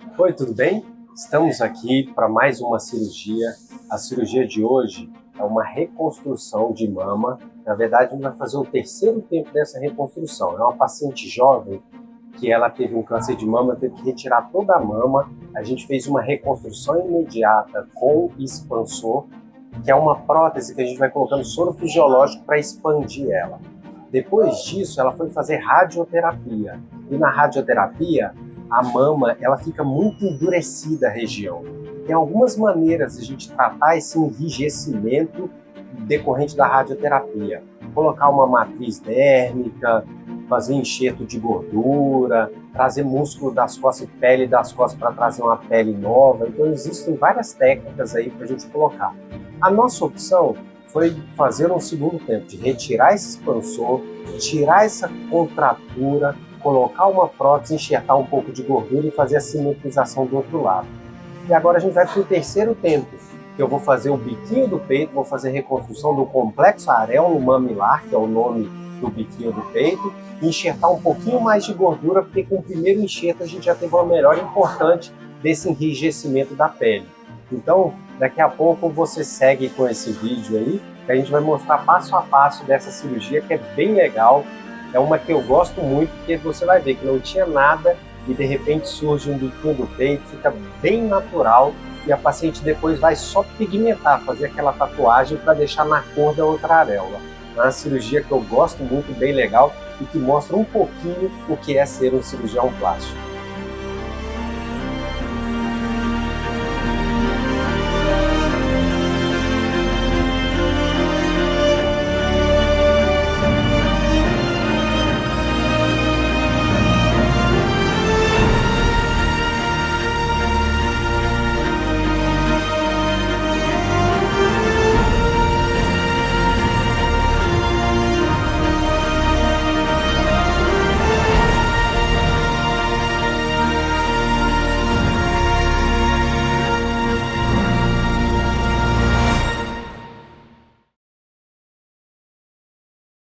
Oi, tudo bem? Estamos aqui para mais uma cirurgia. A cirurgia de hoje é uma reconstrução de mama. Na verdade, a gente vai fazer o terceiro tempo dessa reconstrução. É uma paciente jovem que ela teve um câncer de mama, teve que retirar toda a mama. A gente fez uma reconstrução imediata com expansor, que é uma prótese que a gente vai colocando soro fisiológico para expandir ela. Depois disso, ela foi fazer radioterapia. E na radioterapia, a mama ela fica muito endurecida a região. Tem algumas maneiras de a gente tratar esse enrijecimento decorrente da radioterapia. Colocar uma matriz dérmica, fazer enxerto de gordura, trazer músculo das costas e pele das costas para trazer uma pele nova. Então existem várias técnicas aí para a gente colocar. A nossa opção foi fazer um segundo tempo, de retirar esse expansor, tirar essa contratura, colocar uma prótese, enxertar um pouco de gordura e fazer a simetrização do outro lado. E agora a gente vai para o terceiro tempo, que eu vou fazer o biquinho do peito, vou fazer reconstrução do complexo areolo mamilar, que é o nome do biquinho do peito, e enxertar um pouquinho mais de gordura, porque com o primeiro enxerto a gente já teve uma melhora importante desse enrijecimento da pele. Então, daqui a pouco você segue com esse vídeo aí, que a gente vai mostrar passo a passo dessa cirurgia, que é bem legal, é uma que eu gosto muito, porque você vai ver que não tinha nada e de repente surge um biquinho do peito, fica bem natural e a paciente depois vai só pigmentar, fazer aquela tatuagem para deixar na cor da outra areola. É uma cirurgia que eu gosto muito, bem legal e que mostra um pouquinho o que é ser um cirurgião plástico.